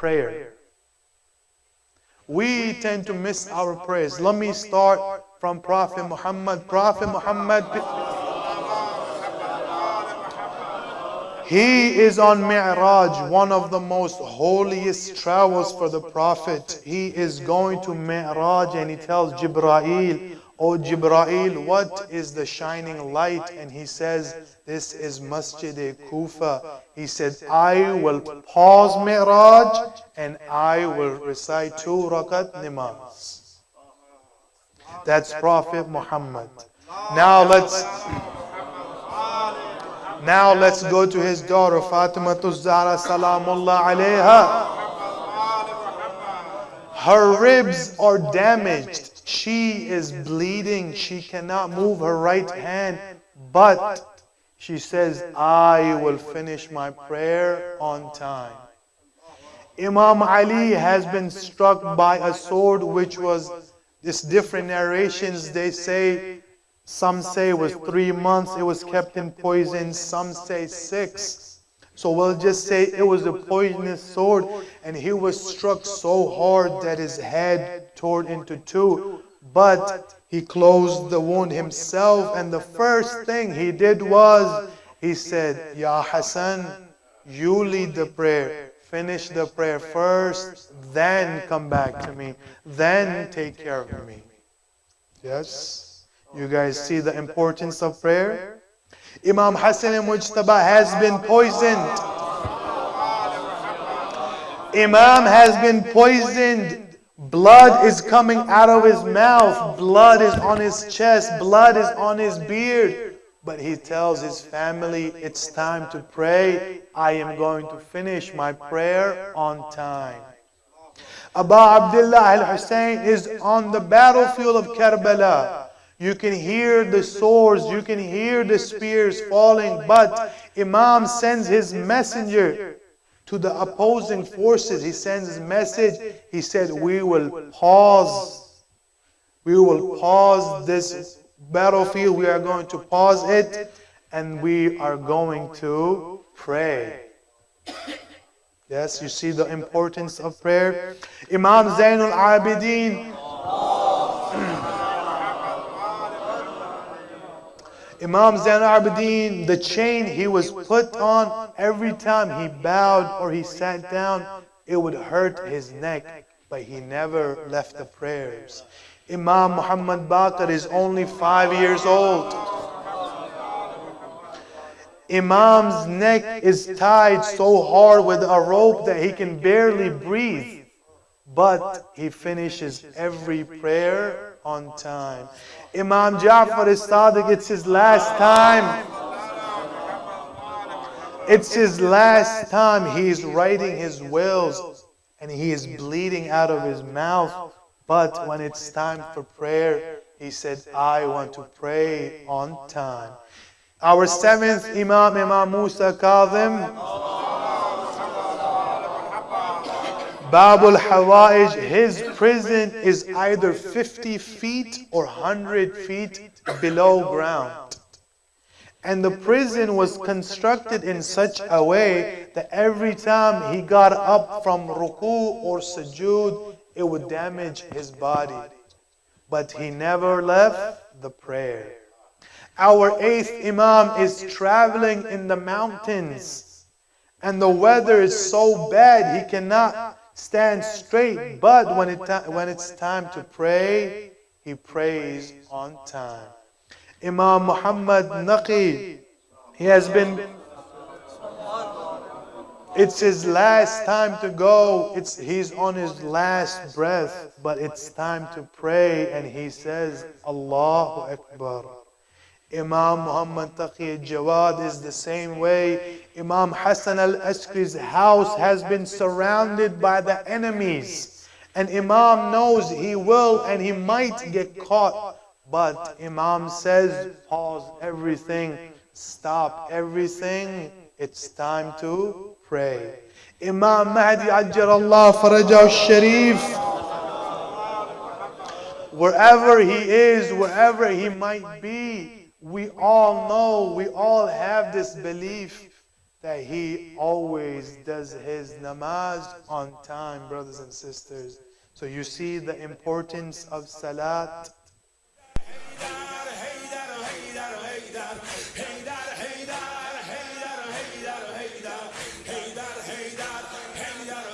prayer. We tend to miss our prayers. Let me start from Prophet Muhammad. Prophet Muhammad, he is on Mi'raj, one of the most holiest travels for the Prophet. He is going to Mi'raj and he tells Jibra'il, O Jibra'il, what is the shining light? And he says, this is Masjid-e-Kufa. He said, I will pause Mi'raj and I will recite two rakat namaz. That's Prophet Muhammad. Now let's now let's go to his daughter Fatima Zahra Salamullah alayha. Her ribs are damaged. She is bleeding. She cannot move her right hand. But she says, I will finish my prayer on time. Imam Ali has been struck by a sword which was, this different narrations, they say some say it was three months it was kept in poison. Some say six. So we'll just say it was a poisonous sword and he was struck so hard that his head tore into two. But he closed the wound himself and the first thing he did was he said, Ya Hassan, you lead the prayer. Finish the prayer first, then come back to me. Then take care of me. Yes? You guys see the importance of prayer? Imam Hassan al-Mujtaba has been poisoned. Imam has been poisoned. Blood is coming out of his mouth. Blood is on his chest. Blood is on his beard. But he tells his family, it's time to pray. I am going to finish my prayer on time. Abu Abdullah al-Hussein is on the battlefield of Karbala. You can hear the swords, you can hear the spears falling, but Imam sends his messenger to the opposing forces. He sends his message. He said, we will pause. We will pause this battlefield. We are going to pause it and we are going to pray. Yes, you see the importance of prayer. Imam Zainul Abidin Imam Zain al-Abidin, the chain he was put on, every time he bowed or he sat down, it would hurt his neck, but he never left the prayers. Imam Muhammad Baqir is only five years old. Imam's neck is tied so hard with a rope that he can barely breathe, but he finishes every prayer on time. Imam Ja'far as-Sadiq, it's his last time. It's his last time he's writing his wills and he is bleeding out of his mouth. But when it's time for prayer, he said, I want to pray on time. Our seventh Imam, Imam Musa Kazim. Babul Hawaij, his prison is either 50 feet or 100 feet below ground. And the prison was constructed in such a way that every time he got up from ruku or sujood, it would damage his body. But he never left the prayer. Our eighth Imam is traveling in the mountains. And the weather is so bad he cannot stand straight, but when, it when it's time to pray, he prays on time. Imam Muhammad Naqi, he has been, it's his last time to go. It's, he's on his last breath, but it's time to pray, and he says, Allahu Akbar. Imam Muhammad Taqi Jawad is the same way. Imam Hassan al-Askari's house has been surrounded by the enemies. And Imam knows he will and he might get caught. But Imam says, pause everything, stop everything. It's time to pray. Imam Mahdi Ajjar Farajah al Sharif wherever he is, wherever he might be, we all know, we all have this belief that he always does his namaz on time, brothers and sisters. So you see the importance of salat.